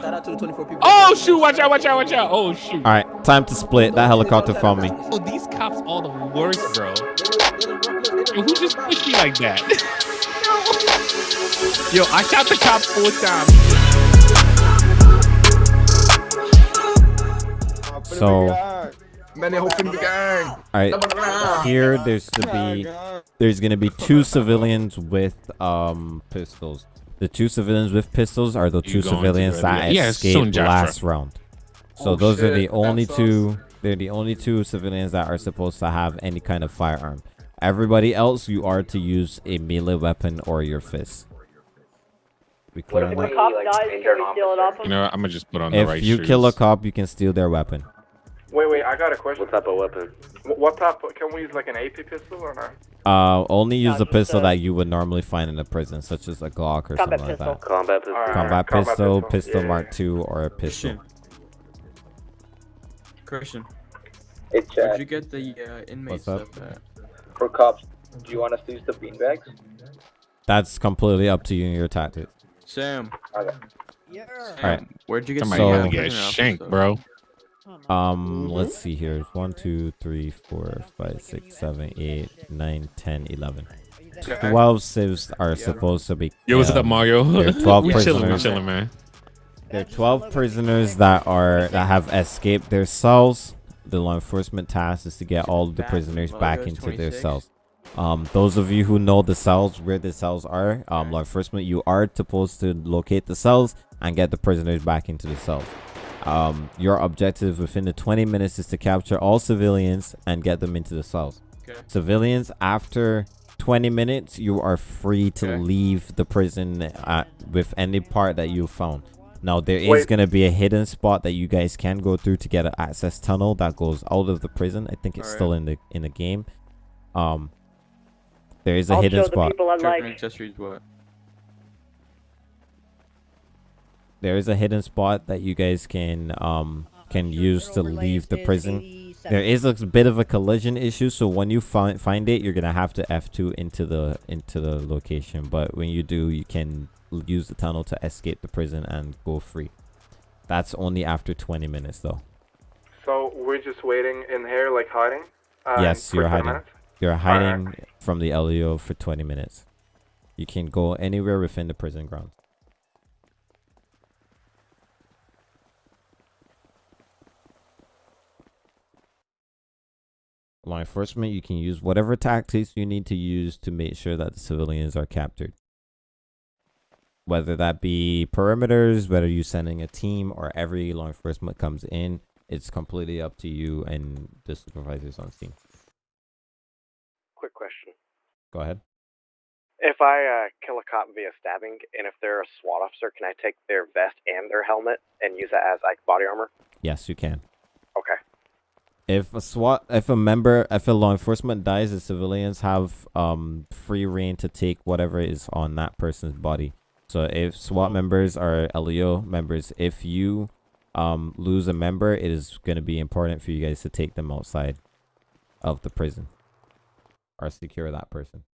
Shout out to the 24 people. Oh shoot! Watch out! Watch out! Watch out! Oh shoot! All right, time to split. That helicopter found me. Oh, these cops all the worst, bro. Yo, who just pushed me like that? Yo, I shot the cop four times. So, Man, they hoping the gang. all right, here there's to be there's gonna be two civilians with um pistols. The two civilians with pistols are the You two civilians that yeah, escaped soon, Joshua. last round. So Oh, those are the only that two. They're the only two civilians that are supposed to have any kind of firearm. Everybody else, you are to use a melee weapon or your fist. We clear on If that? cop dies, can we steal it off You know. I'm gonna just put on the If you shoes. kill a cop, you can steal their weapon. Wait, wait, I got a question. What type of weapon? What type? Can we use like an AP pistol or not? Uh, only use No, the pistol uh, that you would normally find in a prison, such as a Glock or Combat something pistol. like that. Combat pistol. Alright. Combat combat pistol, pistol. pistol Yeah, Mark II, or a pistol. Christian, Hey, where'd you get the uh, inmate What's up? stuff at? for cops, do you want us to use the beanbags? That's completely up to you and your tactics. Sam, Okay. Sam, Alright. where'd you get Somebody So- gotta the get shanked, bro. Um, let's see here. One, two, three, four, five, six, seven, eight, nine, ten, eleven. Okay. Twelve civs are supposed to be. Yo, what's um, up, Mario? there are 12 we chilling, we prisoners. chilling, man. There are 12 prisoners that are that have escaped their cells. The law enforcement task is to get all of the prisoners back into their cells. Um, those of you who know the cells, where the cells are, um, law enforcement, you are supposed to locate the cells and get the prisoners back into the cells. Um, your objective within the 20 minutes is to capture all civilians and get them into the cells. Okay. Civilians, after 20 minutes, you are free to Okay. leave the prison uh, with any part that you found. Now, there is Wait. going to be a hidden spot that you guys can go through to get an access tunnel that goes out of the prison. I think it's Alright. still in the in the game. Um, there is a I'll hidden show the spot. people I Driven like. accessories what? There is a hidden spot that you guys can um can use to leave the prison. There is a bit of a collision issue, so when you find find it, you're gonna have to F2 into the into the location. But when you do, you can use the tunnel to escape the prison and go free. That's only after 20 minutes, though. So we're just waiting in here, like hiding. Uh, Yes, you're hiding. minutes? You're hiding from the LEO for 20 minutes. You can go anywhere within the prison grounds. Law enforcement, you can use whatever tactics you need to use to make sure that the civilians are captured. Whether that be perimeters, whether you're sending a team or every law enforcement comes in, it's completely up to you and the supervisors on scene. Quick question. Go ahead. If I uh, kill a cop via stabbing, and if they're a SWAT officer, can I take their vest and their helmet and use that as like body armor? Yes, you can. Okay. If a SWAT, if a member, if a law enforcement dies, the civilians have um free reign to take whatever is on that person's body. So if SWAT members are LEO members, if you um lose a member, it is going to be important for you guys to take them outside of the prison or secure that person.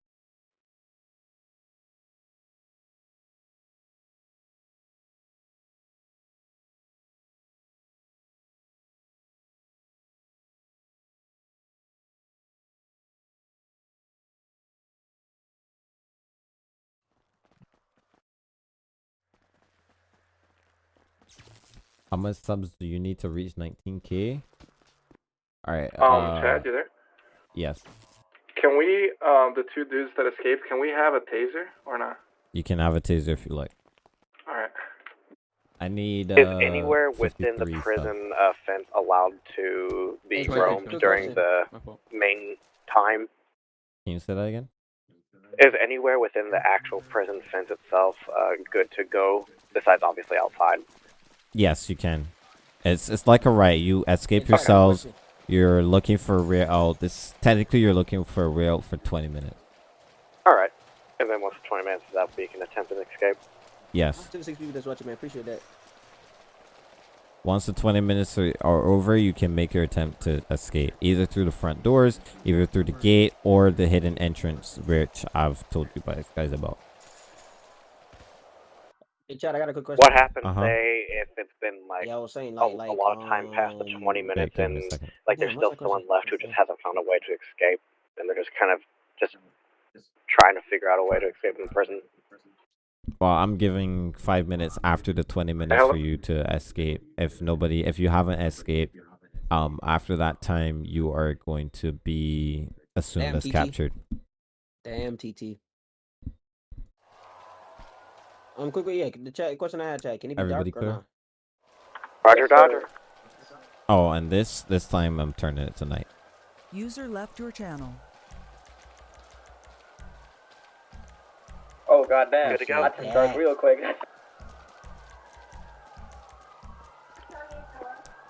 How much subs do you need to reach 19k? All right. Um, uh, Chad, you there? Yes, Can we, um, the two dudes that escaped, can we have a taser or not? you can have a taser if you like. All right. I need. Uh, Is anywhere within the prison uh, fence allowed to be Hey, roamed wait, during the main time? Can you say that again? Is anywhere within the actual prison fence itself uh, good to go, besides obviously outside? Yes, you can. It's it's like a right. You escape yourselves. You're looking for real. rear out. This technically you're looking for real for 20 minutes. All right. And then once the 20 minutes is up, we can attempt an escape. Yes. To the six people that's watching, man. Appreciate that. Once the 20 minutes are, are over, you can make your attempt to escape either through the front doors, either through the gate, or the hidden entrance, which I've told you guys guys about. Hey, Chad, I got a quick question. What happens, Uh-huh. say, if it's been like Yeah, I was saying a, like, like a lot of time past the um, 20 minutes and like Yeah, there's still that someone left who just hasn't found a way to escape and they're just kind of just trying to figure out a way to escape from prison. Well, I'm giving five minutes after the 20 minutes for you to escape. If nobody, if you haven't escaped, um, after that time, you are going to be assumed Damn, as TT. captured. Damn, TT. Um, quickly, yeah. The chat question I had, Chad. Can it be Everybody dark or clear? not? Roger, Dodger. Oh, and this this time I'm turning it to night. User left your channel. Oh goddamn. Good to go. I turned dark real quick.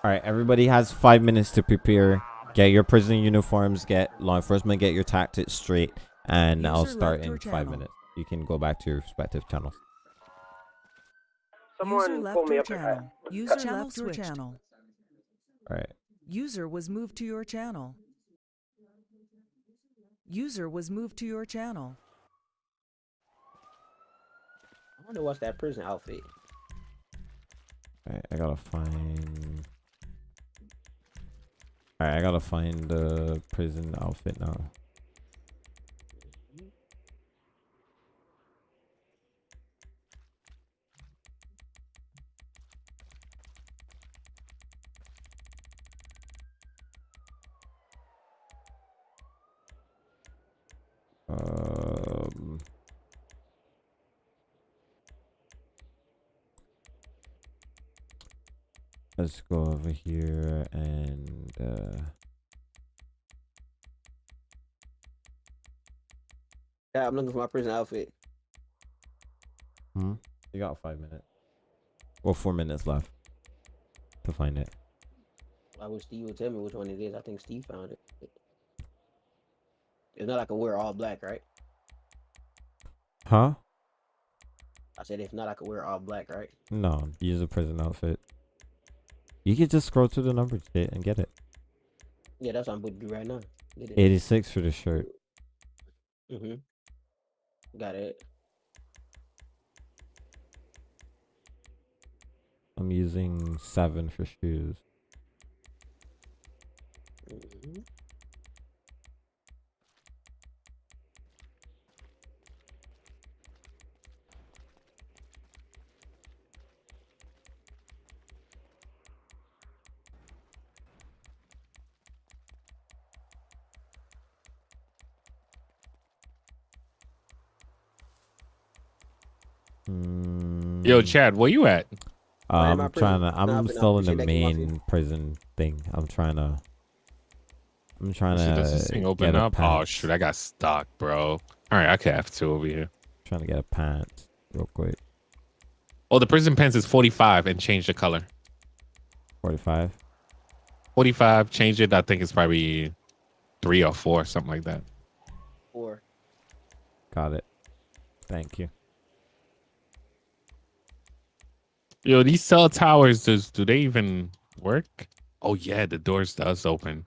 All right, everybody has five minutes to prepare. Get your prison uniforms. Get law enforcement. Get your tactics straight, and I'll start in five channel. minutes. You can go back to your respective channels. User left pull me your up. channel. User channel left your channel. All right. User was moved to your channel. User was moved to your channel. I wonder what's that prison outfit. All right, I gotta find. All right, I gotta find the prison outfit now. Let's go over here and uh Yeah, I'm looking for my prison outfit. hmm? you got five minutes. Well four minutes left to find it. I wish Steve would tell me which one it is. I think Steve found it. It's not like I can wear all black, right? Huh? I said if not, I could wear all black, right? No, use a prison outfit. You could just scroll through the numbers and get it. Yeah, that's what I'm about to do right now. 86 for the shirt. Mm-hmm. Got it. I'm using seven for shoes. hmm Mm, Yo, Chad, where you at? Right in my I'm trying to. I'm Nah, but I still in the appreciate that main prison thing. I'm trying to. I'm trying to. does this thing open get up? Oh pants. shoot, I got stuck, bro. All right, I can have two over here. Trying to get a pant real quick. Oh, the prison pants is 45 and change the color. 45. 45, change it. I think it's probably three or four, something like that. Four. Got it. Thank you. Yo, these cell towers, does do they even work? Oh yeah, the doors does open.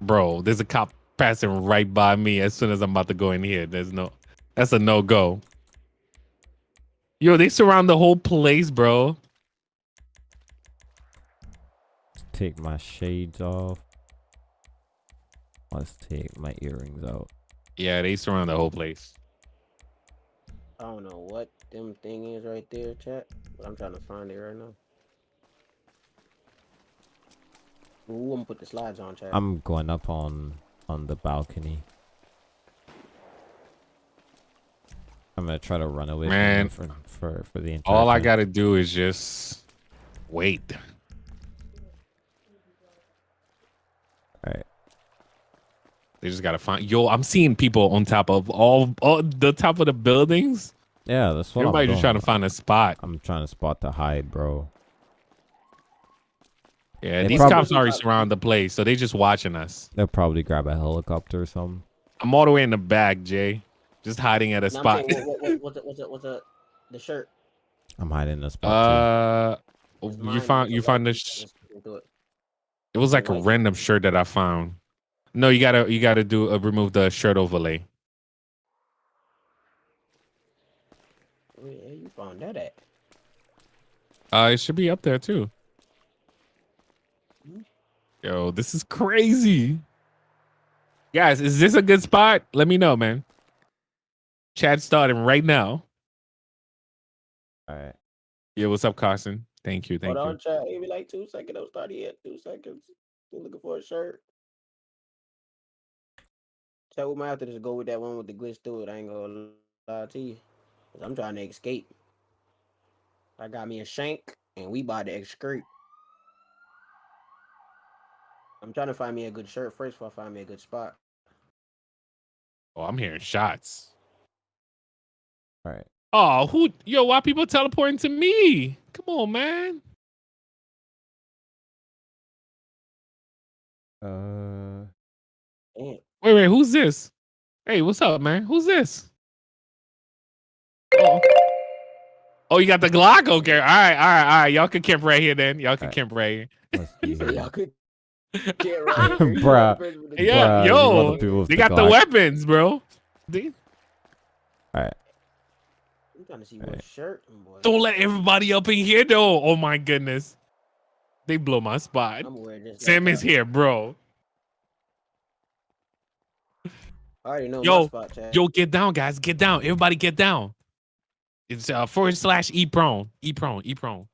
Bro, there's a cop passing right by me as soon as I'm about to go in here. There's no that's a no go. Yo, they surround the whole place, bro. Take my shades off. Let's take my earrings out. Yeah, they surround the whole place. I don't know what them thing is right there, chat, but I'm trying to find it right now. Ooh, I'm gonna put the slides on, chat. I'm going up on on the balcony. I'm gonna try to run away Man, for for for the entire All I gotta do is just wait. Alright. They just gotta find. Yo, I'm seeing people on top of all, all the top of the buildings. Yeah, that's what Everybody I'm just trying to find a spot. I'm trying to spot to hide, bro. Yeah, They these cops already surround the place, so they just watching us. They'll probably grab a helicopter or something. I'm all the way in the back, Jay, just hiding at a No, spot. saying, what, what, what, what's the, what's the, what's the, the shirt? I'm hiding in a spot Uh, It's you mine, found you a found white- this. let's look into it. It was like a random shirt that I found. No, you gotta you gotta do uh, remove the shirt overlay. That at? Uh, it should be up there too. Yo, this is crazy. Guys, is this a good spot? Let me know, man. Chat starting right now. All right. Yeah, what's up, Carson? Thank you, thank Hold you. on, chat. Give me like two seconds. Don't start yet. Two seconds. Still looking for a shirt. Chat, we might have to just go with that one with the glitch through it. I ain't gonna lie to you. Cause I'm trying to escape. I got me a shank and we about to excrete. I'm trying to find me a good shirt first before I find me a good spot. Oh, I'm hearing shots. All right. Oh, who? Yo, why people teleporting to me? Come on, man. Uh. Damn. Wait, wait, who's this? Hey, what's up, man? Who's this? Oh, oh you got the Glock? Okay, all right, all right, all right. Y'all can camp right here then. Y'all can Alright. camp right here. Let's here. y'all could get right here. You Bruh. the person with the Yeah, Bruh, gun. you yo, the They the got the weapons, bro. They- I'm trying to see what Alright. shirt. Boy. don't let everybody up in here though. Oh my goodness. They blow my spot. I'm this. Sam is that. here, bro. I already know Yo, my spot, chat. Yo, get down, guys. Get down. Everybody get down. It's uh forward slash e prone. E prone. E prone.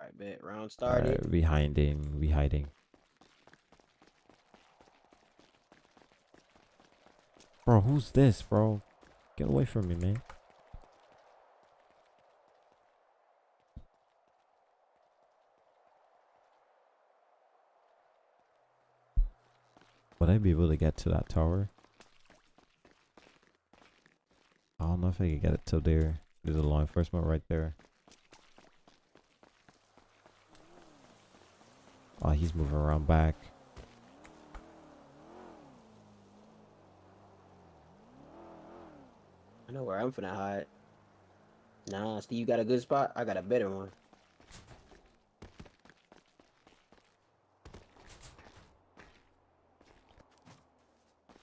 All right, bet. Round All started. right. We hiding. We hiding. Bro, who's this, bro? Get away from me, man. Would I be able to get to that tower? I don't know if I could get it to there. There's a law enforcement right there. Oh, he's moving around back. I know where I'm finna hide. Nah, Steve, you got a good spot? I got a better one.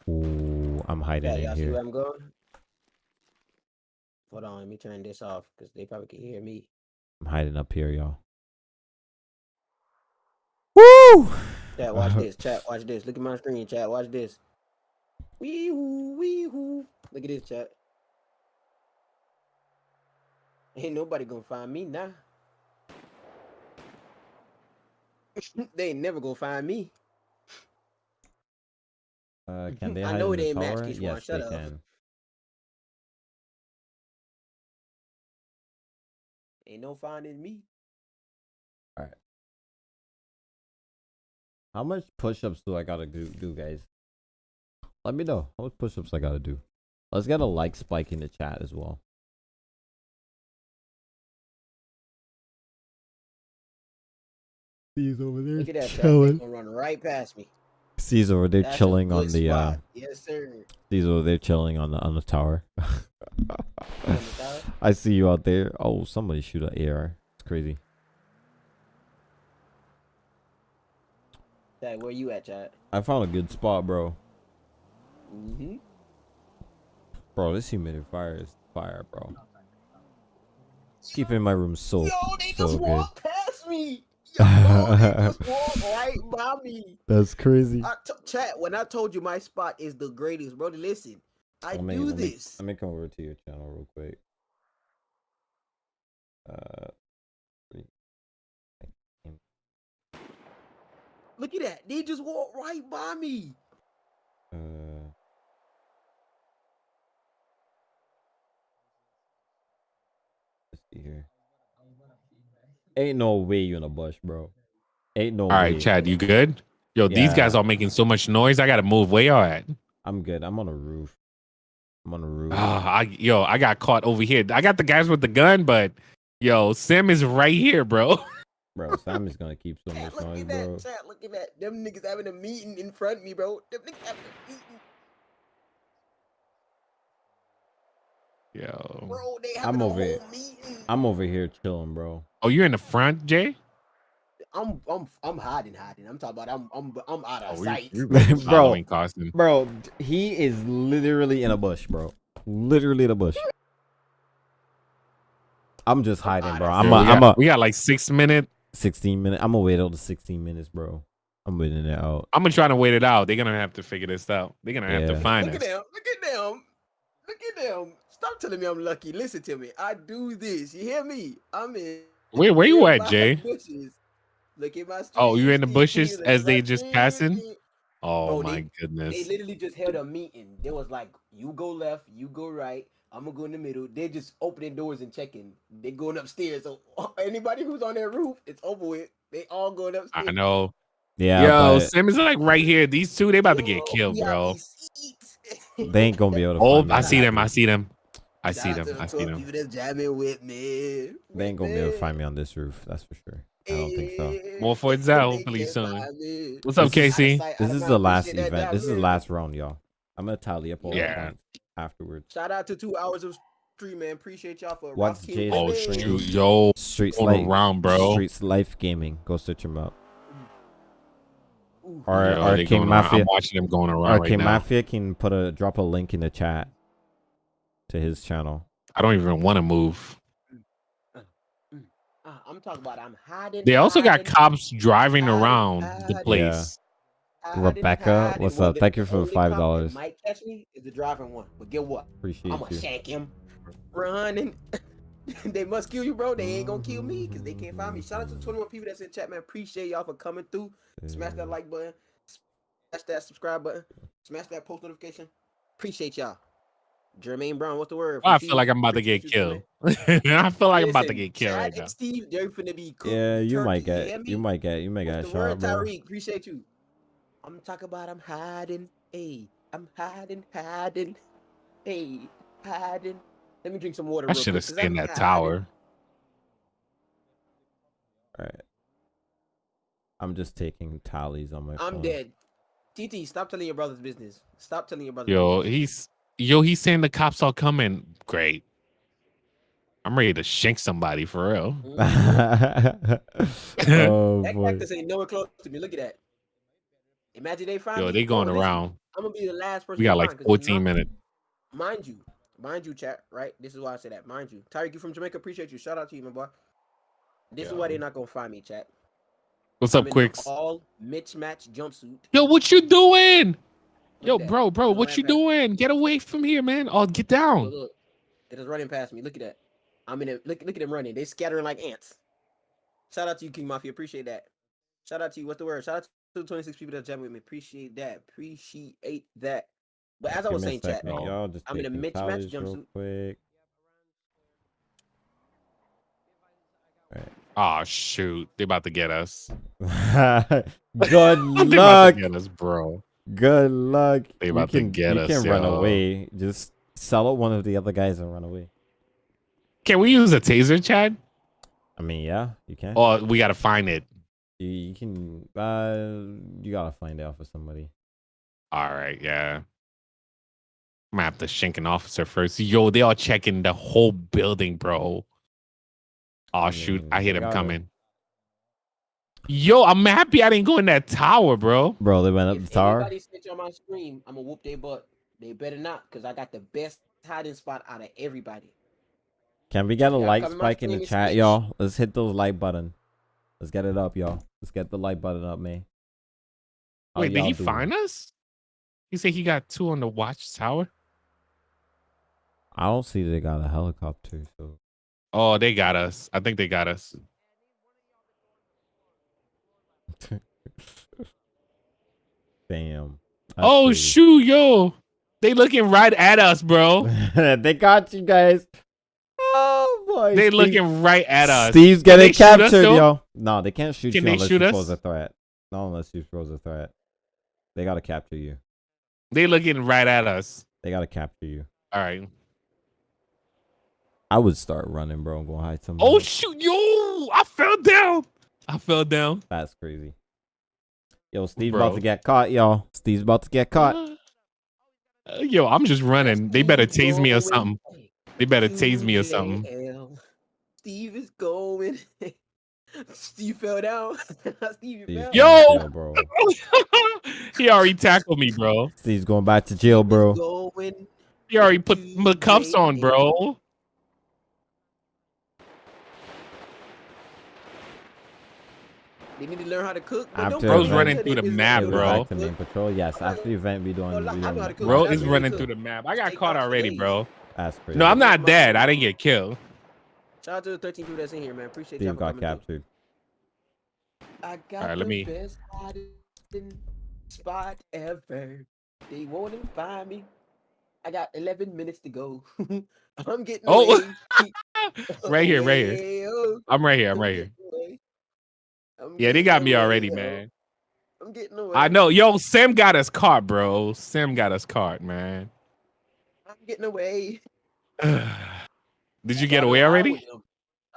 Ooh, I'm hiding Yeah, in y'all see here. where I'm going? Hold on, let me turn this off because they probably can hear me. I'm hiding up here, y'all. Woo! Chat, watch this. Chat, watch this. Look at my screen, chat. Watch this. Wee hoo, wee hoo. Look at this, chat. Ain't nobody gonna find me now. they ain't never gonna find me. Uh, can they I know in it ain't Max tower? Kishwan, Yes, shut they up. can. Ain't no finding me. All right. How much push-ups do I gotta do, do, guys? Let me know how much push-ups I gotta do. Let's get a like spike in the chat as well. He's over there Look at that, chat. They gonna run right past me. There That's chilling on the uh. Yes, sir. He's over there chilling on the on the tower. On the tower? I see you out there. Oh, somebody shoot an AR. It's crazy. Chat, where you at, chat? I found a good spot, bro. Mm-hmm. Bro, this humidifier is fire, bro. Keeping my room so Yo, they so just good. walked past me. Yo, they just walked right by me. That's crazy. I t- chat when I told you my spot is the greatest, bro. Listen, I Let me- do let me- this. Let me come over to your channel real quick. Uh. Look at that. They just walked right by me. Uh, let's see here. Ain't no way you in a bush, bro. Ain't no All way. right, Chad, you good? Yo, these guys are making so much noise. I gotta move. Where y'all at? I'm good. I'm on a roof. I'm on a roof. Ah, I, yo, I got caught over here. I got the guys with the gun, but yo, Sim is right here, bro. Bro, Sam is gonna keep so Chat, much look noise, at bro. that. Chat, look at that. Them niggas having a meeting in front of me, bro. Them niggas having a meeting. Yo. Bro, they I'm over whole it. meeting. I'm over here chilling, bro. Oh, you're in the front, Jay? I'm I'm I'm hiding, hiding. I'm talking about I'm I'm I'm out of Oh, we- sight. we really Bro. following Carson. Bro, he is literally in a bush, bro. Literally in a bush. I'm just hiding, bro. I'm Yo, a, we, I'm got, a we got like six minutes. 16 minutes. I'm gonna wait till the 16 minutes, bro. I'm waiting it out. I'm gonna try to wait it out. They're gonna have to figure this out. They're gonna have to Yeah. find Look at them. Look at them. Look at them. Stop telling me I'm lucky. Listen to me. I do this. You hear me? I'm in. Where where you at, my Jay? Bushes. Look at my. Oh, you in the bushes these as they right just here, passing? Oh Bro, my they- They literally just held a meeting. They was like, "You go left, you go right. I'm gonna go in the middle." They just opening doors and checking. They going upstairs. So anybody who's on their roof, it's over with. They all going upstairs. I know. Yeah, Yo, but Sim is like right here. These two, they about to get killed, bro. they ain't gonna be able to. Oh. I see them. I see them. I Shout see them. I see 12 them. People that's jamming with me. They ain't gonna be able to find me on this roof. That's for sure. I don't think so. More for it They out, hopefully soon. What's up, This Casey? Out of sight, out This is the last event. This is the last round, y'all. I'm gonna tally up all Yeah. the points afterwards. Shout out to two hours of stream, man. Appreciate y'all for What's rocking Jay's Oh me. stream? shoot, yo, Streets going like around, bro. Streets Life Gaming. Go search him up. Ooh. Or Yo, they Arcane. Mafia. I'm watching them going around Arcane right now. Mafia can put a drop a link in the chat to his channel. I don't even want to move. Uh, I'm talking about I'm hiding. They also got cops driving hiding, around the hiding. place. hiding, Rebecca, hiding. what's up? the Thank you for the only cop that $5. Might catch me is the driving one, but get what? Appreciate I'm gonna you. shank him. Running. they must kill you, bro. They ain't gonna kill me because they can't find me. Shout out to the 21 people that's in chat, man. Appreciate y'all for coming through. Smash that like button. Smash that subscribe button. Smash that post notification. Appreciate y'all. Jermaine Brown, what's the word? I feel like I'm about to get killed. I feel like I'm about to get killed Chad right now. Steve, they're finna be cooked Yeah, you might get. hear You might get. You might get What's a the word, bro. Tyreek? Appreciate you. I'm talking about I'm hiding. Hey, I'm hiding, hiding. Hey, hiding. Let me drink some water. I should have quick, 'cause stayed in that hiding. tower. All right. I'm just taking tallies on my I'm phone. dead. TT, stop telling your brother's business. Stop telling your brother. Yo, business. he's yo, he's saying the cops all coming. Great. I'm ready to shank somebody for real. Mhm. oh That boy. cactus ain't nowhere close to me. Look at that. Imagine they find Yo, me. they going Bro, listen, around. I'm gonna be the last person. We got like find 'cause it's 14 not- minutes. Mind you, mind you, chat. Right. This is why I say that. Mind you, Tyreek, you from Jamaica. Appreciate you. Shout out to you, my boy. This is why they're not gonna find me, chat. What's I'm up, in Quicks? All Mitch match jumpsuit. Yo, what you doing? Yo, Look at that. bro, bro, what you past- doing? Get away from here, man. Oh, get Look, down. look. It is running past me. Look at that. I'm in it. Look, look at them running. They scattering like ants. Shout out to you, King Mafia. Appreciate that. Shout out to you. What's the word? Shout out to the 26 people that jamming with me. Appreciate that. Appreciate that. But as I was saying, chat, second, y'all. Just I'm in a taking mismatched tallies real jumpsuit. quick. Oh shoot. They about to get us. Good they about luck. to get us, bro. Good luck. They You about to can, get you us, can run yo. away. Just sell out one of the other guys and run away. Can we use a taser, Chad? I mean, yeah, you can. Oh, we gotta find it. You, you can. Uh, you gotta find out for somebody. All right, yeah. I'm gonna have to shank an officer first. Yo, they all checking the whole building, bro. Oh shoot, mean, I hear them coming. Yo, I'm happy I didn't go in that tower, bro. Bro, they went up If the tower. anybody snitch on my stream, I'm gonna whoop their butt. They better not, cause I got the best hiding spot out of everybody. Can we get a Yeah, like come in my spike in the chat, snitch. y'all? Let's hit those like button. Let's get it up, y'all. Let's get the like button up, man. How Wait, did he doing? find us? He said he got two on the watchtower. I don't see they got a helicopter, so Oh, they got us. I think they got us. damn. That's oh shoot, yo. They looking right at us, bro. they got you guys. Oh boy. they Steve- looking right at us. Steve's getting they shoot us, captured, yo. No, they can't shoot Can you they unless shoot you us? pose a threat. Not unless you pose a threat. They gotta capture you. They looking right at us. They gotta capture you. All right. I would start running, bro, and go hide somewhere. Oh shoot, yo! I fell down. I fell down. That's crazy. Yo, Steve's Bro. about to get caught, y'all. Steve's about to get caught. Uh, yo, I'm just running. They better Steve tase me or something. They better to tase me or something. Steve is going. Steve fell down. Steve Steve's fell. Yo! going bro. he already tackled me, bro. Steve's going back to jail, bro. Going. He already put my cuffs on, bro. They need to learn how to cook. but don't After bring Bro's me running through the map, It to was bro. back to main patrol. Yes, after the event, we doing. Oh, well, We I know how to doing cook. Bro is what running through the map. I got Steak caught house already, days. bro. that's crazy. No, I'm not dead. I didn't get killed. Shout out to the 13 people that's in here, man. Appreciate Steve y'all for got captured. I got Alright, let the me- best hiding spot ever. They won't even find me. I got 11 minutes to go. I'm getting Oh. Right here, right here. Oh, I'm right here. I'm right here. Getting away. I'm Yeah, they got me already, yo. man. I'm getting away. I know. Yo, Sim got us caught, bro. Sim got us caught, man. I'm getting away. Did you get away already?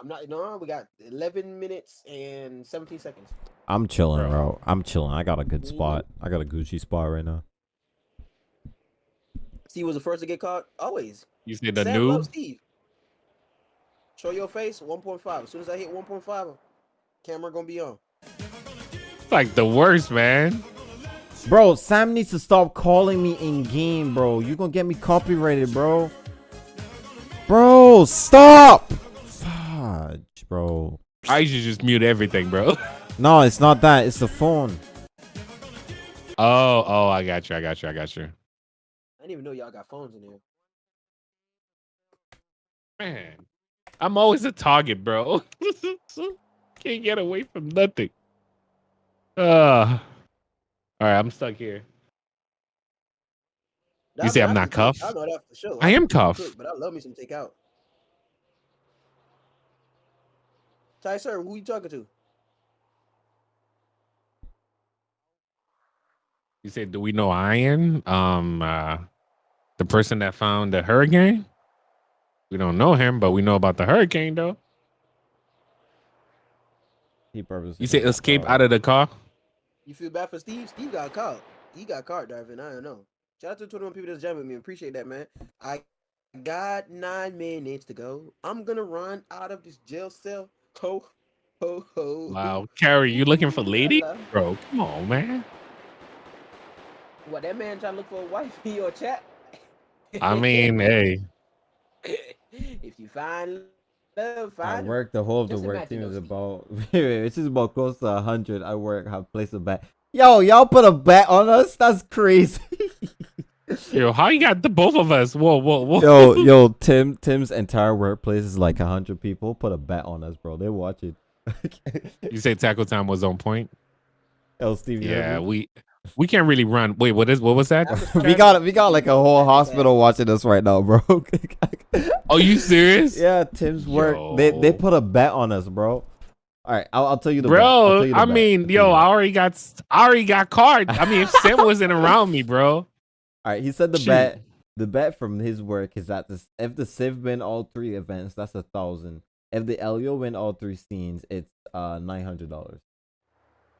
I'm not. No, we got 11 minutes and 17 seconds. I'm chilling, Bro. bro. I'm chilling. I got a good mm-hmm. spot. I got a Gucci spot right now. Steve was the first to get caught. Always. You said the Sam new? Steve. Show your face. 1.5. As soon as I hit 1.5, camera gonna be on. It's like the worst, man. Bro, Sam needs to stop calling me in game, bro. You gonna get me copyrighted, bro. Bro, stop! Fudge, bro. I should just mute everything, bro. No, it's not that. It's the phone. Oh, oh, I got you. I got you. I got you. I didn't even know y'all got phones in here. Man, I'm always a target, bro. Can't get away from nothing. Uh, all right, I'm stuck here. You say I'm not can cuffed? I know that for sure. I am cook, cuffed. but I love me some takeout. Ty, sir, who you talking to? You said, do we know Iron? Um, uh, the person that found the hurricane. We don't know him, but we know about the hurricane, though. He purposely You said did that, escape out of the car. You feel bad for Steve? Steve got caught. He got caught driving. I don't know. Shout out to 21 people that's jamming with me. Appreciate that, man. I got nine minutes to go. I'm gonna run out of this jail cell. Ho, ho, ho. Wow, Carrie, you looking for lady? Bro, come on, man. What that man trying to look for a wife in your chat? I mean, hey, if you find love, I find. work the whole of the Just work team though, is about it's just about close to hundred. I work have placed a bet. Yo, y'all put a bet on us? That's crazy. yo, how you got the both of us? Whoa, whoa, whoa. yo, yo, Tim Tim's entire workplace is like hundred people. Put a bet on us, bro. They watch it. You say tackle time was on point. Yo, Steve. Yeah, heard me? we we can't really run. Wait, what is what was that? we got we got like a whole hospital watching us right now, bro. Are you serious? yeah, Tim's work. They they put a bet on us, bro. All right, I'll, I'll tell you the bet. I'll Bro, tell you the I bet. mean, I'll tell you yo, I already got I already got card. I mean, if Sim wasn't around me, bro. All right, he said the Shoot. bet. The bet from his work is that this, if the Civ win all three events, that's a thousand. If the LEO win all three scenes, it's uh nine hundred dollars.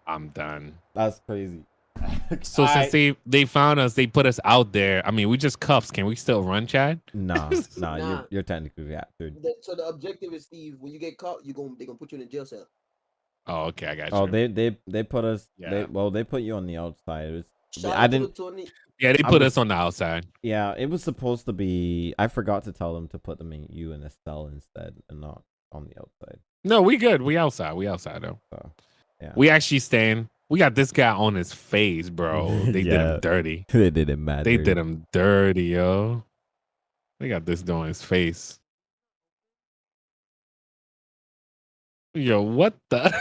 I'm done. That's crazy. So Alright. since they they found us, they put us out there. I mean, we just cuffs. Can we still run, Chad? Nah, nah, Nah. you're you're technically captured. The- So the objective is, Steve, when you get caught, you going they gonna put you in a jail cell. Oh, okay, I got oh, you. Oh, they they they put us. They, Yeah. well, they put you on the outside. It was, I out to the didn't. 20 yeah, they put was- us on the outside. Yeah, it was supposed to be. I forgot to tell them to put them in you in a cell instead, and not on the outside. No, we good. We outside. We outside though. So, yeah. We actually stand. We got this guy on his face, bro. They did him dirty. they did it mad. They did him dirty, yo. They got this dude on his face. Yo, what the?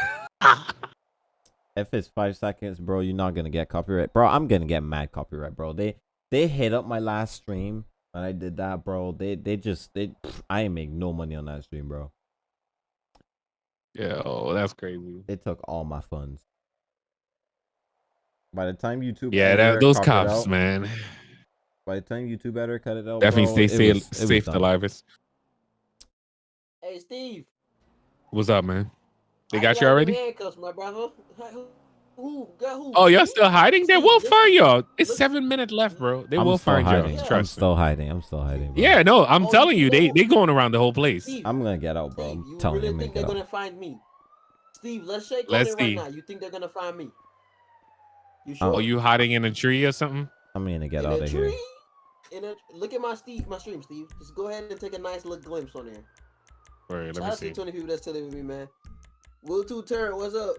if it's five seconds, bro, you're not gonna get copyright, bro. I'm gonna get mad copyright, bro. They they hit up my last stream when I did that, bro. They they just they I ain't make no money on that stream, bro. Yo, that's crazy. They took all my funds. By the time YouTube, Yeah, editor that, those cops, out- man. By the time YouTube editor cut it out, Definitely bro, stay it safe, was- it safe done. livest. Hey, Steve. What's up, man? They how got you already? Handcuffs, my brother. Who, who. Oh, y'all still hiding? They Steve, will find y'all. It's seven minutes left, bro. They I'm will find hiding. y'all. I'm Trust me. still hiding. I'm still hiding. Bro. Yeah, no, I'm Oh, telling you you, they they going around the whole place. Steve, I'm gonna get out, bro. Steve, I'm you telling really you, I'm think they're out. gonna find me? Steve, let's shake Let's on it right now. You think they're gonna find me? You Oh, sure? Are you hiding in a tree or something? I'm gonna get in out a of tree? here. In a, look at my Steve, my stream, Steve. Just go ahead and take a nice little glimpse on there. Wait, let Shout me out to see. the 20 people that's telling with me, man. Will Two Turn, what's up?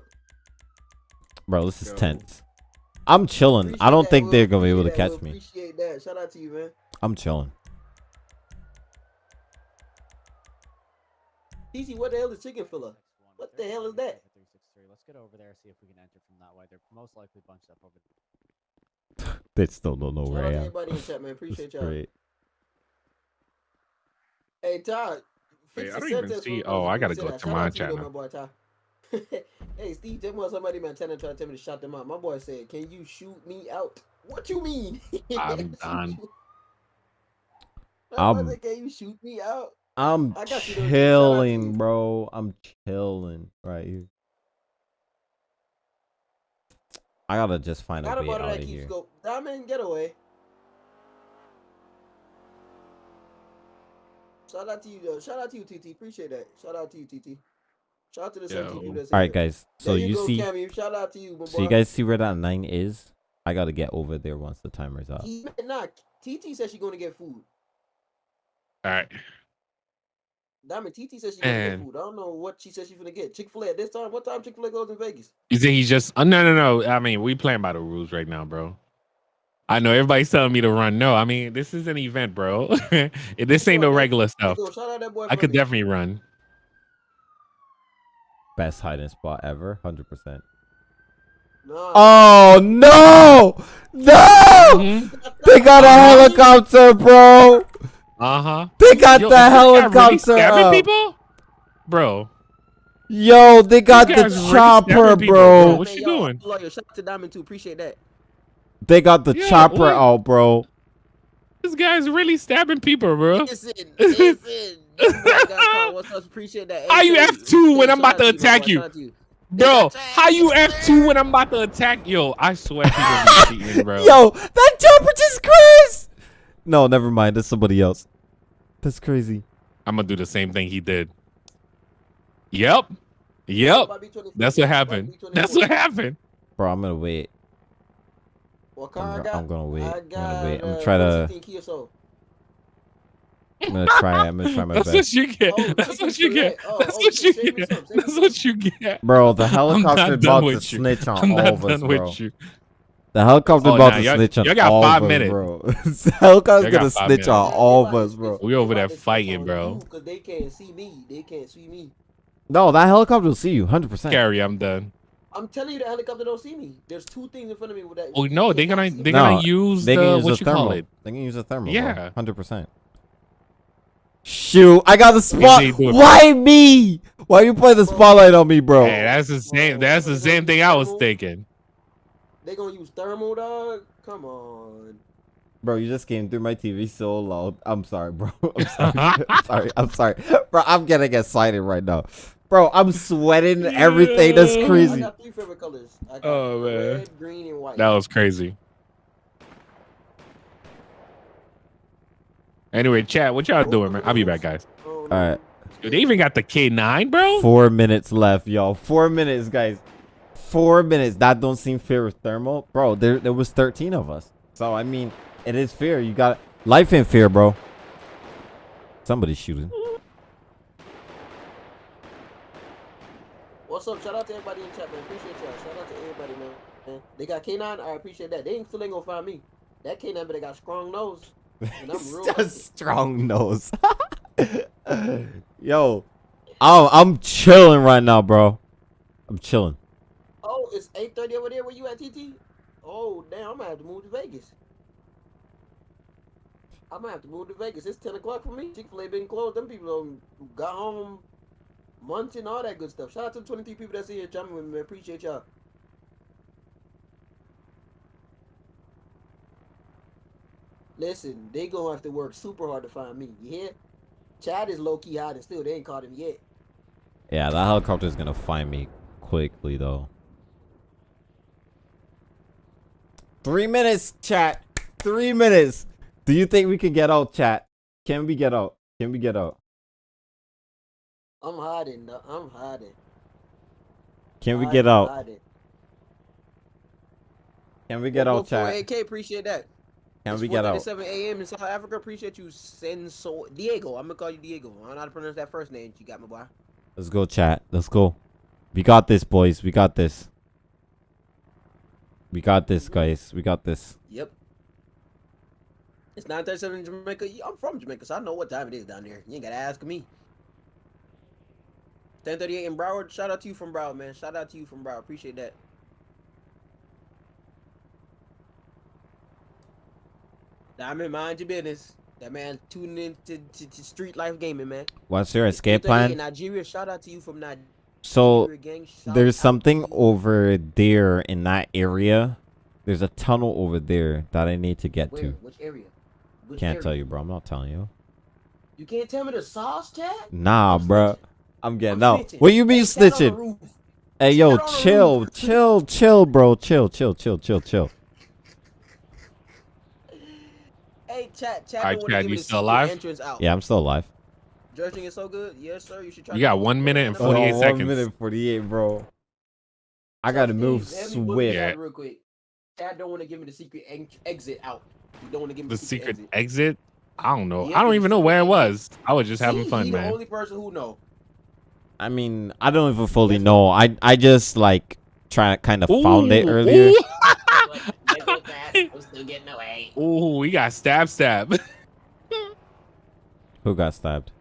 Bro, this is Yo. tense. I'm chilling. I don't that, think Will. they're gonna be able to that, catch Will. me. Appreciate that. Shout out to you, man. I'm chilling. TC, what the hell is chicken filler? What the hell is that? Let's get over there see if we can enter from that way. They're most likely bunched up over there. They still don't know Shout where I am. everybody in chat, man. Appreciate y'all. Hey, Todd. Wait, fix I the don't even see- oh, I gotta go that. to Shout my out to you, though, channel. my boy, Todd. hey, Steve, just want somebody man trying to try to tell me to shut them out. My boy said, "Can you shoot me out?" What you mean? I'm done. you- My boy Um, "Can you shoot me out?" I'm I got you, though, G. Shout out to chilling, you. bro. I'm chilling right here. I gotta just find a way out that of here. go. Diamond getaway. Shout out to you, though. Shout out to you, TT. Appreciate that. Shout out to you, TT. Shout out to the Yo. 17 people that's All in guys. So There you go, see, Cammy. Shout out to you, my so you guys see where that nine is? I gotta get over there once the timer's up. He nah. TT said she's gonna get food. All right. Diamond TT says she gonna get food. I don't know what she said she's gonna get. Chick Fil A at this time. What time Chick Fil A goes in Vegas? You think he's just? Uh, no, no, no. I mean, we playing by the rules right now, bro. I know everybody's telling me to run. No, I mean this is an event, bro. this ain't no regular Hey, stuff. shout out that boy I could me. definitely run. Best hiding spot ever, hundred percent. Nah, Oh no! No! Mhm. They got a helicopter, bro. Uh huh. They got Yo, the is this guy really helicopter. up. people, bro. Yo, they got the guy's really chopper, bro. bro. What you y'all doing? Loyal. Shout out to Diamond too. Appreciate that. They got the Yeah, chopper what? out, bro. This guy's really stabbing people, bro. Listen, listen. Your boy got caught. What's up? Appreciate that. How you F2 when I'm about to attack you? Shout out to you. Bro, how you F2 when I'm about to attack? Yo, I swear people be cheating, bro. Yo, that chopper just crashed. No, never mind. That's somebody else. That's crazy. I'm gonna do the same thing he did. Yep. Yep. That's what happened. That's what happened. Bro, I'm gonna wait. What car I'm, I got? I'm gonna wait. I I'm gonna wait. I'm gonna try to. 2016 Kia Soul. I'm gonna try. I'm gonna try my best. That's best. what you get. Oh, That's what you get. Oh, That's oh, what you save me get. some, save That's what you get. Bro, the helicopter not about done to you. snitch on I'm all not of us, done bro. With you. The helicopter Oh, about nah, to y'all- snitch on y'all got all five of us, minutes. bro. the helicopter's gonna snitch minutes. on all of us, bro. We they over there about to snitch fighting, bro. you 'cause they can't see me. They can't see me. No, that helicopter will see you, hundred percent. Carrie, I'm done. I'm telling you, the helicopter don't see me. There's two things in front of me with that. Oh no, they're gonna they're gonna use They the can use what a you thermal. call it. They can use a thermal. Yeah. hundred percent. Shoot, I got the spot. they do it. Why me? Why you play the spotlight on me, bro? Hey, that's the same. That's the same thing I was thinking. They gonna use thermal, dog. Come on. Bro, you just came through my TV so loud. I'm sorry, bro. I'm sorry. I'm sorry. I'm sorry. Bro, I'm getting excited right now. Bro, I'm sweating everything. That's Yeah. I crazy. got three favorite colors. I got Oh, man. red, green, and white. That was crazy. Anyway, chat, what y'all doing, man? I'll be back, guys. Oh, All right. Dude, they even got the K9, bro. Four minutes left, y'all. Four minutes, guys. Four minutes. That don't seem fair with thermal, bro. There, there was 13 of us. So I mean, it is fair. You got life in fear, bro. Somebody's shooting. What's up? Shout out to everybody in chat, man. Appreciate y'all. Shout out to everybody, man. man. They got K9. I appreciate that. They ain't still ain't gonna find me. That K9, but they got strong nose. And I'm real. with A it. strong nose. Yo, I'm, I'm chilling right now, bro. I'm chilling. It's 8:30 over there. Where you at, TT? Oh, damn. I'm gonna have to move to Vegas. I'm gonna have to move to Vegas. It's 10 o'clock for me. Chick Fil A been closed. Them people got home, munching all that good stuff. Shout out to the 23 people that's here jumping with me. Appreciate y'all. Listen, they gonna have to work super hard to find me. You hear? Chad is low key hiding still. They ain't caught him yet. Yeah, that helicopter's gonna find me quickly, though. Three minutes, chat. Three minutes. Do you think we can get out, chat? Can we get out? Can we get out? I'm hiding. though. I'm hiding. Can we get am out? hiding. Can we get Well, out, chat? AK, appreciate that. Can It's we get out? 4:37 a.m. in South Africa. Appreciate you, Senso Diego. I'm gonna call you Diego. I don't know how to pronounce that first name. You got my boy. Let's go, chat. Let's go. We got this, boys. We got this. We got this, guys. We got this. Yep. It's 9:37 in Jamaica. I'm from Jamaica, so I know what time it is down there. You ain't gotta ask me. 10:38 in Broward. Shout out to you from Broward, man. Shout out to you from Broward. Appreciate that. Diamond, mind your business. That man tuning into to, to street life gaming, man. What's your escape plan? Nigeria. Shout out to you from Nigeria. So there's something over there in that area. There's a tunnel over there that I need to get Where? to. Which area? Which Can't area? tell you, bro. I'm not telling you. You can't tell me the sauce, Chad? Nah, I'm bro. snitching. I'm getting I'm out. snitching. What you mean Hey, Chad on the snitching? Hey, yo, Chad chill, chill, chill, bro. Chill, chill, chill, chill, chill. Hey, chat, chat. Alright, don't Chad, you still alive? Out. Yeah, I'm still alive. Judging is so good. Yes, sir. You should try. You got one minute and Hold 48 hold seconds. One minute forty-eight, bro. I gotta move let me book swift. Yeah. Real quick. Chad don't want to give me the secret en- exit out. You don't want to give me The the secret exit. exit? I don't know. Yeah, I don't even know where it was. I was just having See, fun, he the man. only person who know. I mean, I don't even fully know. I I just like try to kind of found it earlier. ooh. I'm still getting away. Ooh, we got stab stab. Who got stabbed?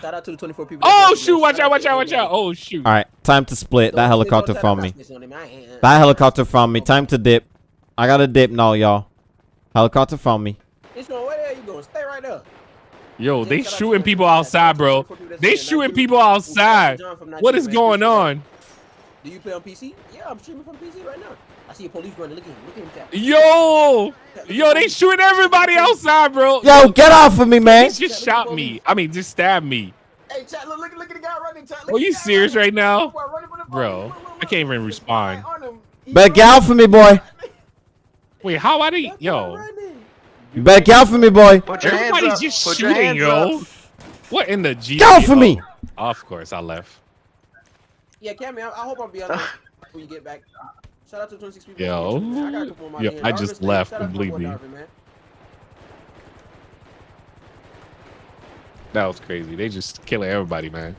Shout out to the 24 people. Oh shoot! Watch Shout out! Watch out! Watch out! Oh shoot! All right, time to split. That Don't- helicopter don't try to found me. pass this on him. I ain't- That helicopter from me. Time to dip. I gotta dip now, y'all. Helicopter from me. It's going, where the hell you going? Stay right there. Yo, they Shout out to shooting people outside, bro. 24 people that's They shooting people Shout out to outside. John from What Nigeria, is man. going on? Do you play on PC? Yeah, I'm streaming from PC right now. I see a police running. Look at him. Look at him. Cat. Yo, yo, they shooting everybody outside, bro. Yo, get off of me, He man. just shot me. I mean, just stabbed me. Hey, chat, look, look, look at the guy running. Chat, look Are at you the guy serious running. right now? Boy, running for the. Bro, Look, look, look, I can't even respond. On him. He Better get out for me, boy. Wait, how are they? Yo, Running. You better get out for me, boy. Put your hands everybody's up. just Put your shooting, hands yo. up. What in the G? Get out for me. Oh, of course, I left. Yeah, Cammy, I, I hope I'll be on when you get back. Shout out to 26 people. Yo. I got a couple more Yo, out here. I just left shout out to my boy completely. That was crazy. They just killing everybody, man.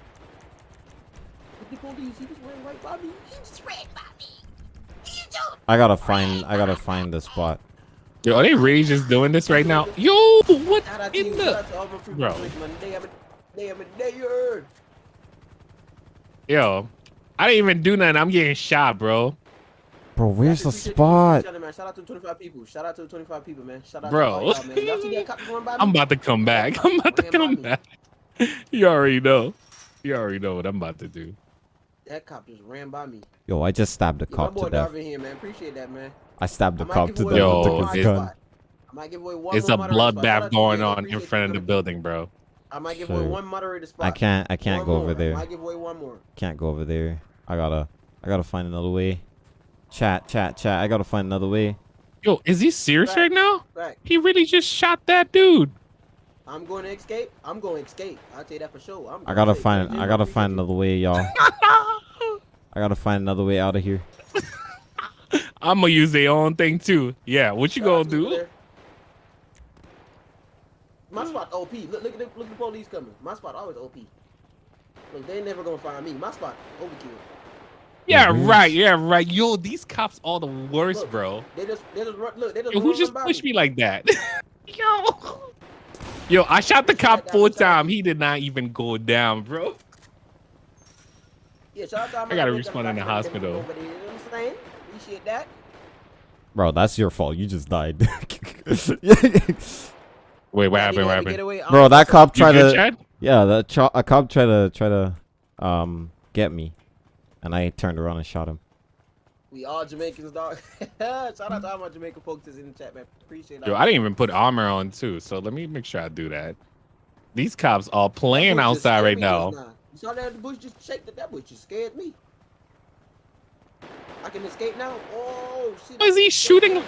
What the police? He just ran right by me. He just ran by me. He just I gotta find. I gotta find the spot. Yo, are they really just doing this right now? Yo, what Shout out to in you. Shout the? out to all my people. Bro. Bro. They have a, they have a dayer. Yo, I didn't even do nothing. I'm getting shot, bro. Bro, where's the spot? Shout out, man. Shout out to 25 people. Shout out to 25 people, man. Shout out Bro. to all y'all, man. Y'all see that cop going by me? I'm about to come back. I'm about to come back. You already know. You already know what I'm about to do. That cop just ran by me. Yo, I just stabbed a Yeah, my cop boy to death. Darvin here, man. Appreciate that, man. I stabbed the I cop give to death Yo, and took his it- gun. I might give away one It's a moderator spot. Shout out bloodbath going on in front of the building, bro. I might give away one moderator spot. I can't. I can't One go more. over I there. might give away one more. Can't go over there. I gotta. I gotta find another way. Chat, chat, chat. I gotta find another way. Yo, is he serious Back. right now? Back. He really just shot that dude. I'm going to escape. I'm going to escape. I'll tell you that for sure. I'm I gotta escape. find. I gotta find another way, y'all. I gotta find another way out of here. I'm gonna use their own thing too. Yeah, what you Shout gonna do? Blair. My spot OP. Look, look at the look at the police coming. My spot always OP. Look, they ain't never gonna find me. My spot overkill. Yeah, Mhm. right. Yeah, right. Yo, these cops are the worst, Look, bro. They just they just run, look. They just Yo, who just by pushed me like that? Yo. Yo, I shot the cop full time. He did not even go down, bro. Yeah, shout out to I gotta niggas respond in the hospital. You know what I'm that. Bro, that's your fault. You just died. Wait, what Yeah, happened? What had to get happened? Bro, Um, that cop tried to. Chad? Yeah, the cho- a cop tried to try to um get me, and I turned around and shot him. We all Jamaicans, dog. shout out to all my Jamaican folks that's in the chat, man. Appreciate Yo, I didn't even put armor on too, so let me make sure I do that. These cops are playing That bush just outside right me now. just You saw that the bush just shake that that bush just scared me. I can escape now. Oh shit. Why is he shooting?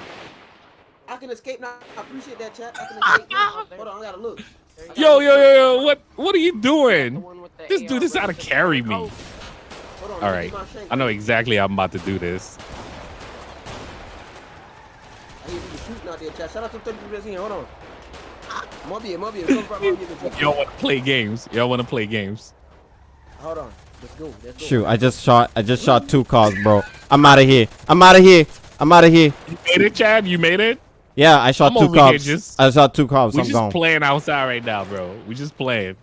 I can escape now. I appreciate that chat. I can escape now. Hold on, I gotta look. I gotta Yo, look. yo, yo, yo! What, what are you doing? one with the This AR dude is out to carry me. Hold on, All let me right, get my shank. I know exactly how I'm about to do this. I hear people shooting out there, chat. Shout out to 30 people here. Hold on. Ah, Mobius, Mobius, come from Mobius. Y'all want to play games? Y'all want to play games? Hold on. Let's go. Let's go. Shoot, I just shot. I just shot two cars, bro. I'm out of here. I'm out of here. I'm out of here. You made it, Chad. You made it. Yeah, I shot I'm two over here cops. just- I shot two cops. We I'm just gone. playing outside right now, bro. We just playing.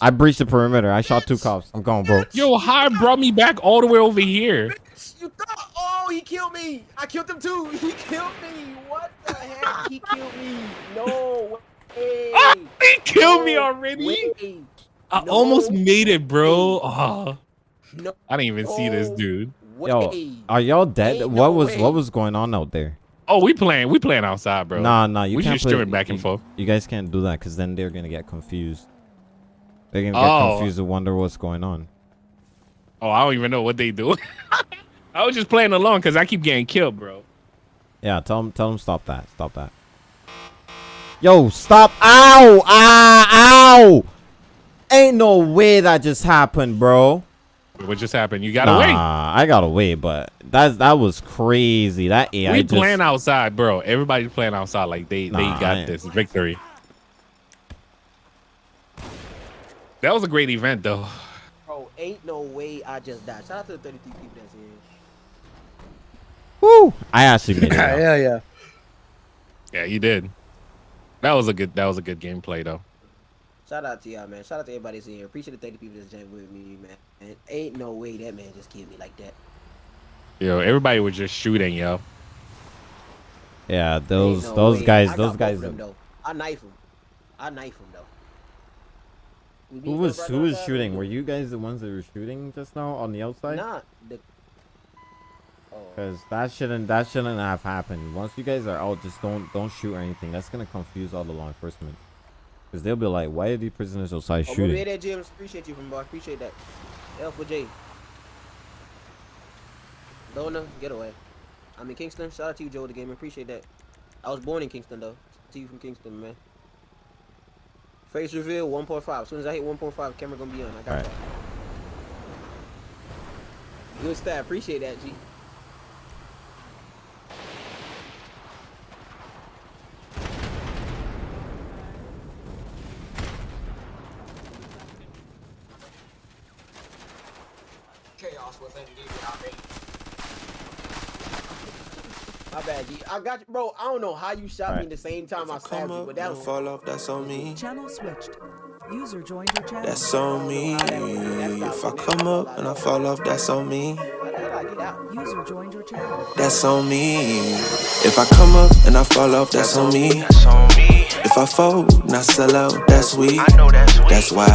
I breached the perimeter. I shot two cops. I'm gone, bro. Yo, High brought me back all the way over here. You thought? Oh, he killed me. I killed him too. He killed me. What the heck? He killed me. No way. Ah, he killed me already. way. I No almost made it, bro. Oh, No I didn't even see this No. dude. Yo. Are y'all dead? Ain't what no was way. what was going on out there? Oh, we playing. We playing outside, bro. Nah, nah. You we can't just play- back and you- forth. You guys can't do that because then they're gonna get confused. They're gonna get Oh. confused and wonder what's going on. Oh, I don't even know what they do. I was just playing along because I keep getting killed, bro. Yeah, tell them, tell them, stop that, stop that. Yo, stop! Ow! Ah! Ow! Ain't no way that just happened, bro. What just happened? You got nah, away. I got away, but that that was crazy. That AI we just playing outside, bro. Everybody's playing outside like they they Nah, I got this victory. That was a great event, though. Bro, ain't no way I just died. Shout out to the 33 people that's here. Woo! I actually made it. out. yeah, yeah. Yeah, you did. That was a good. That was a good gameplay, though. Shout out to y'all, man. Shout out to everybody that's here. Appreciate the 30 people that's jammed with me, man. And ain't no way that man just killed me like that. Yo, everybody was just shooting, yo. Yeah, those no those way. guys, I those guys. them, though. I knife him. I knife him though. We Who was who was shooting? Were you guys the ones that were shooting just now on the outside? Nah. The... Oh. Cause that shouldn't that shouldn't have happened. Once you guys are out, just don't don't shoot or anything. That's gonna confuse all the law enforcement. Cause they'll be like, why are these prisoners outside Oh, shooting? that, James. Appreciate you from boy. Appreciate that. L for J. Dona, get away. I'm in Kingston. Shout out to you, Joe, the gamer. Appreciate that. I was born in Kingston, though. To you from Kingston, man. Face reveal 1.5. As soon as I hit 1.5, camera gonna be on. I got Alright. that. Good stat. Appreciate that, G. I got you, bro. I don't know how you shot me in the same time I stabbed you, but that was fall off, that's on me. Channel switched. User joined your channel. That's on me. If I come up and I fall off, that's on me. How I get out? User joined your channel. That's on me. If I come up and I fall off, that's on me. If I fold and I sell out, that's weak. That's why I